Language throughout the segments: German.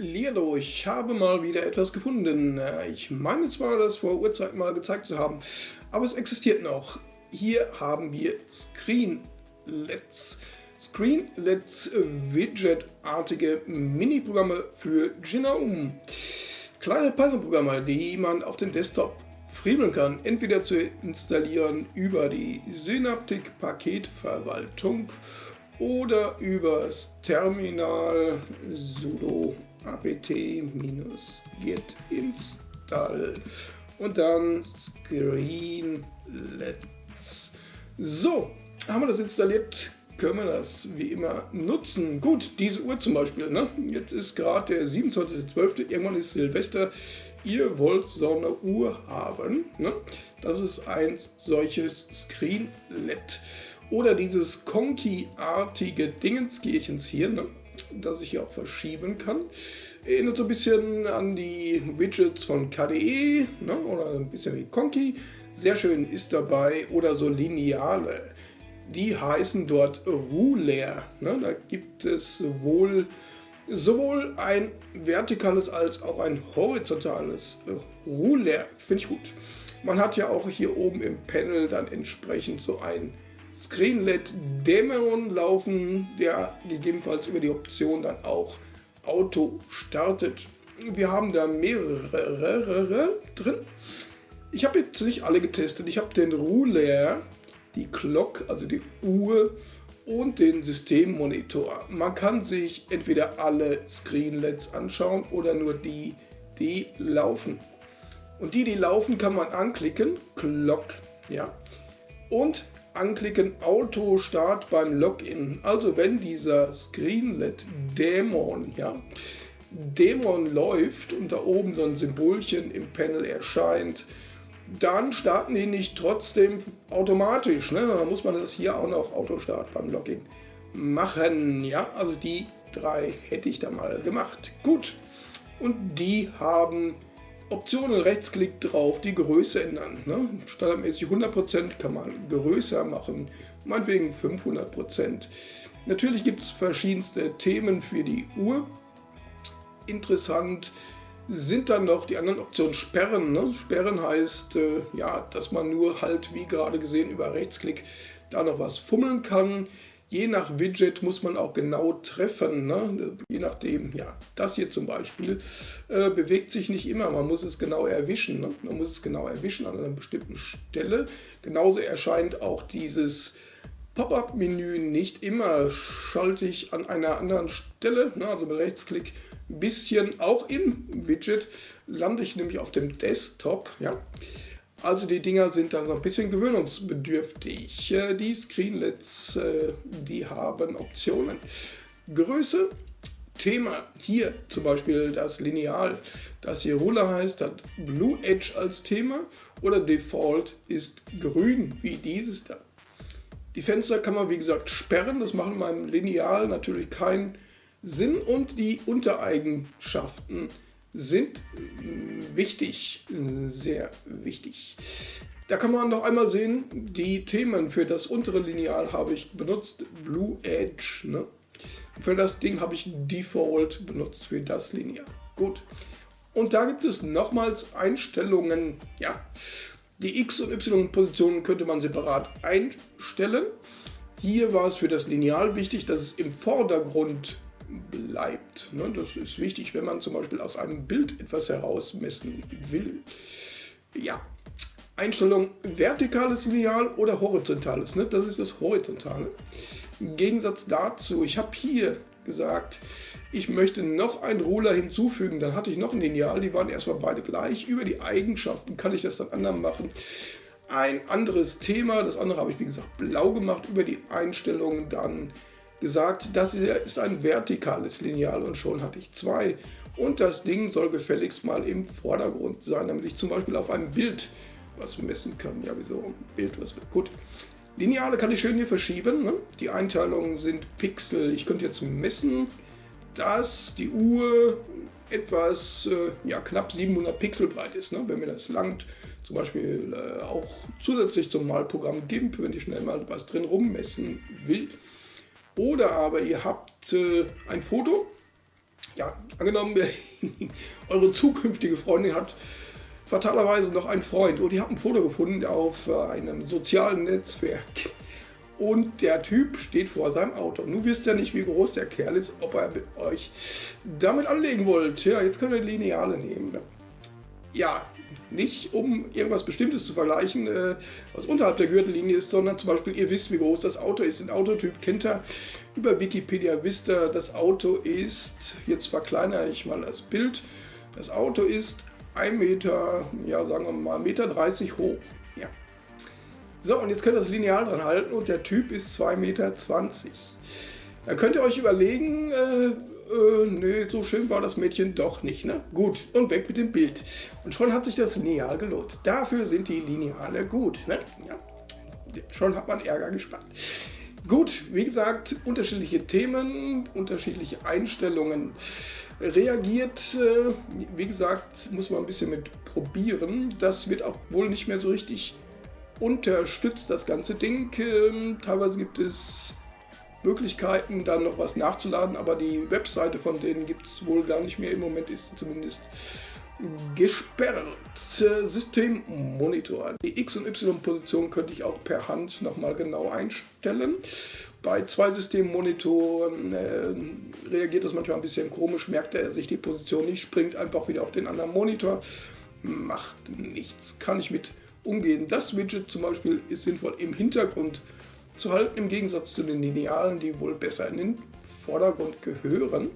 Lilo, ich habe mal wieder etwas gefunden. Ich meine zwar, das vor Urzeit mal gezeigt zu haben, aber es existiert noch. Hier haben wir Screenlets. Screenlets Widget-artige Mini-Programme für Genome. Kleine Python-Programme, die man auf dem Desktop friemeln kann, entweder zu installieren über die Synaptic-Paketverwaltung oder übers Terminal sudo apt-get install und dann Screenlets. So, haben wir das installiert, können wir das wie immer nutzen. Gut, diese Uhr zum Beispiel, ne? jetzt ist gerade der 27.12., irgendwann ist Silvester, ihr wollt so eine Uhr haben. Ne? Das ist ein solches Screenlet. Oder dieses Conky-artige Dingenskirchens hier, ne? Das ich hier auch verschieben kann. Erinnert so ein bisschen an die Widgets von KDE ne? oder ein bisschen wie Conky. Sehr schön ist dabei oder so Lineale. Die heißen dort Ruler. Ne? Da gibt es sowohl, sowohl ein vertikales als auch ein horizontales Ruler. Finde ich gut. Man hat ja auch hier oben im Panel dann entsprechend so ein Screenlet Dämmerung laufen, der gegebenenfalls über die Option dann auch Auto startet. Wir haben da mehrere drin. Ich habe jetzt nicht alle getestet. Ich habe den Ruler, die Clock, also die Uhr und den Systemmonitor. Man kann sich entweder alle Screenlets anschauen oder nur die, die laufen. Und die, die laufen, kann man anklicken, Clock, ja. Und anklicken Auto Start beim Login. Also wenn dieser Screenlet Dämon, ja, Dämon läuft und da oben so ein Symbolchen im Panel erscheint, dann starten die nicht trotzdem automatisch. Ne? Dann muss man das hier auch noch Autostart beim Login machen. Ja, also die drei hätte ich da mal gemacht. Gut. Und die haben Optionen, Rechtsklick drauf, die Größe ändern. Ne? Standardmäßig 100% kann man größer machen, meinetwegen 500%. Natürlich gibt es verschiedenste Themen für die Uhr. Interessant sind dann noch die anderen Optionen Sperren. Ne? Sperren heißt, äh, ja, dass man nur halt, wie gerade gesehen, über Rechtsklick da noch was fummeln kann. Je nach Widget muss man auch genau treffen. Ne? Je nachdem, ja, das hier zum Beispiel äh, bewegt sich nicht immer. Man muss es genau erwischen. Ne? Man muss es genau erwischen an einer bestimmten Stelle. Genauso erscheint auch dieses Pop-up-Menü nicht immer schaltig an einer anderen Stelle. Ne? Also mit Rechtsklick ein bisschen auch im Widget lande ich nämlich auf dem Desktop. Ja? Also die Dinger sind dann so ein bisschen gewöhnungsbedürftig. Äh, die Screenlets, äh, die haben Optionen. Größe, Thema, hier zum Beispiel das Lineal, das hier Ruler heißt, hat Blue Edge als Thema oder Default ist grün, wie dieses da. Die Fenster kann man wie gesagt sperren, das macht in meinem Lineal natürlich keinen Sinn und die Untereigenschaften sind äh, wichtig, sehr wichtig. Da kann man noch einmal sehen, die Themen für das untere Lineal habe ich benutzt, Blue Edge. Ne? Für das Ding habe ich Default benutzt, für das Lineal. Gut. Und da gibt es nochmals Einstellungen. Ja, die X- und Y-Positionen könnte man separat einstellen. Hier war es für das Lineal wichtig, dass es im Vordergrund bleibt. Ne? Das ist wichtig, wenn man zum Beispiel aus einem Bild etwas herausmessen will. Ja, Einstellung vertikales Lineal oder horizontales. Ne? Das ist das Horizontale. Im Gegensatz dazu, ich habe hier gesagt, ich möchte noch einen Ruler hinzufügen, dann hatte ich noch ein Lineal, die waren erstmal beide gleich. Über die Eigenschaften kann ich das dann anders machen. Ein anderes Thema, das andere habe ich wie gesagt blau gemacht, über die Einstellungen dann gesagt, das ist ein vertikales Lineal und schon hatte ich zwei. Und das Ding soll gefälligst mal im Vordergrund sein, damit ich zum Beispiel auf einem Bild was messen kann. Ja, wieso Bild, was gut. Lineale kann ich schön hier verschieben. Ne? Die Einteilungen sind Pixel. Ich könnte jetzt messen, dass die Uhr etwas, äh, ja, knapp 700 Pixel breit ist. Ne? Wenn mir das langt, zum Beispiel äh, auch zusätzlich zum Malprogramm GIMP, wenn ich schnell mal was drin rummessen will. Oder aber ihr habt äh, ein Foto ja, angenommen, eure zukünftige Freundin hat fatalerweise noch einen Freund und ihr habt ein Foto gefunden auf einem sozialen Netzwerk und der Typ steht vor seinem Auto. Nun wisst ihr nicht, wie groß der Kerl ist, ob er mit euch damit anlegen wollt. Ja, jetzt könnt ihr Lineale nehmen. Ja, nicht um irgendwas Bestimmtes zu vergleichen, äh, was unterhalb der Gürtellinie ist, sondern zum Beispiel, ihr wisst, wie groß das Auto ist. Den Autotyp kennt ihr. Über Wikipedia wisst ihr, das Auto ist, jetzt verkleinere ich mal das Bild, das Auto ist 1 Meter, ja sagen wir mal 1,30 Meter hoch. Ja. So, und jetzt könnt ihr das Lineal dran halten und der Typ ist 2,20 Meter. Dann könnt ihr euch überlegen, äh, äh, nee, so schön war das Mädchen doch nicht. Ne? Gut, und weg mit dem Bild. Und schon hat sich das Lineal gelohnt. Dafür sind die Lineale gut. Ne? Ja. Schon hat man Ärger gespart. Gut, wie gesagt, unterschiedliche Themen, unterschiedliche Einstellungen. Reagiert, äh, wie gesagt, muss man ein bisschen mit probieren. Das wird auch wohl nicht mehr so richtig unterstützt das ganze Ding. Ähm, teilweise gibt es Möglichkeiten, dann noch was nachzuladen, aber die Webseite von denen gibt es wohl gar nicht mehr. Im Moment ist sie zumindest gesperrt. Systemmonitor. Die X- und Y-Position könnte ich auch per Hand nochmal genau einstellen. Bei zwei Systemmonitoren äh, reagiert das manchmal ein bisschen komisch, merkt er sich die Position nicht, springt einfach wieder auf den anderen Monitor. Macht nichts, kann ich mit umgehen. Das Widget zum Beispiel ist sinnvoll im Hintergrund zu halten, im Gegensatz zu den Linealen, die wohl besser in den Vordergrund gehören.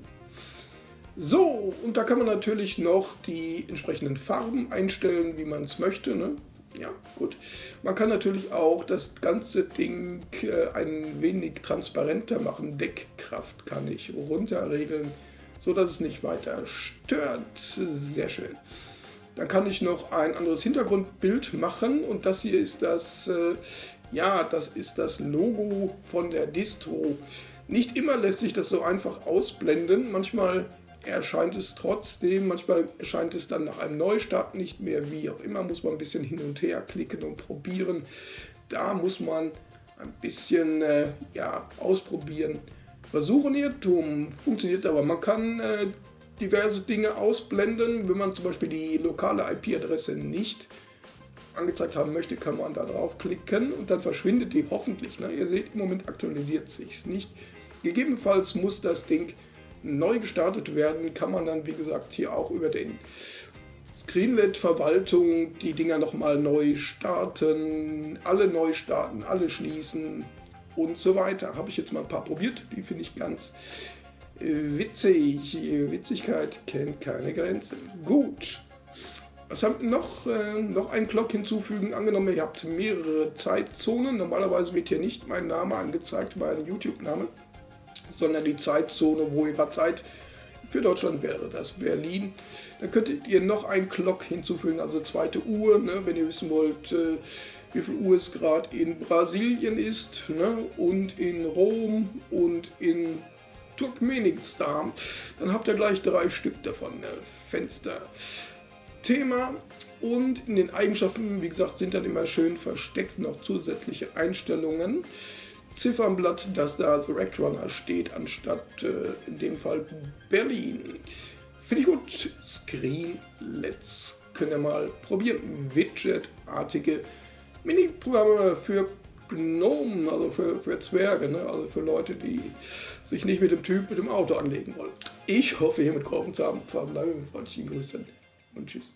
So, und da kann man natürlich noch die entsprechenden Farben einstellen, wie man es möchte. Ne? Ja, gut. Man kann natürlich auch das ganze Ding äh, ein wenig transparenter machen. Deckkraft kann ich runterregeln, so dass es nicht weiter stört. Sehr schön. Dann kann ich noch ein anderes Hintergrundbild machen und das hier ist das, äh, ja, das ist das Logo von der Distro. Nicht immer lässt sich das so einfach ausblenden, manchmal erscheint es trotzdem, manchmal erscheint es dann nach einem Neustart nicht mehr, wie auch immer, muss man ein bisschen hin und her klicken und probieren. Da muss man ein bisschen äh, ja, ausprobieren. Versuchen Irrtum funktioniert aber. Man kann äh, diverse Dinge ausblenden. Wenn man zum Beispiel die lokale IP-Adresse nicht angezeigt haben möchte, kann man da draufklicken und dann verschwindet die hoffentlich. Ne? Ihr seht, im Moment aktualisiert sich nicht. Gegebenenfalls muss das Ding neu gestartet werden, kann man dann wie gesagt hier auch über den Screenlet-Verwaltung die Dinger nochmal neu starten, alle neu starten, alle schließen und so weiter. Habe ich jetzt mal ein paar probiert, die finde ich ganz Witzig. Witzigkeit kennt keine Grenzen. Gut. Was haben wir noch? Äh, noch einen Clock hinzufügen. Angenommen, ihr habt mehrere Zeitzonen. Normalerweise wird hier nicht mein Name angezeigt, mein YouTube-Name, sondern die Zeitzone, wo ihr gerade seid. Für Deutschland wäre das Berlin. Dann könntet ihr noch einen Clock hinzufügen, also zweite Uhr, ne, wenn ihr wissen wollt, äh, wie viel Uhr es gerade in Brasilien ist ne, und in Rom und in Turkmenistan, dann habt ihr gleich drei Stück davon. Ne? Fenster. Thema und in den Eigenschaften, wie gesagt, sind dann immer schön versteckt noch zusätzliche Einstellungen. Ziffernblatt, dass da The Rack Runner steht, anstatt äh, in dem Fall Berlin. Finde ich gut. Screen Let's können wir mal probieren. Widget-artige Mini-Programme für Gnomen, also für, für Zwerge, ne? also für Leute, die sich nicht mit dem Typ mit dem Auto anlegen wollen. Ich hoffe, hiermit geholfen zu haben. Verbleibe mit freundlichen Grüßen und tschüss.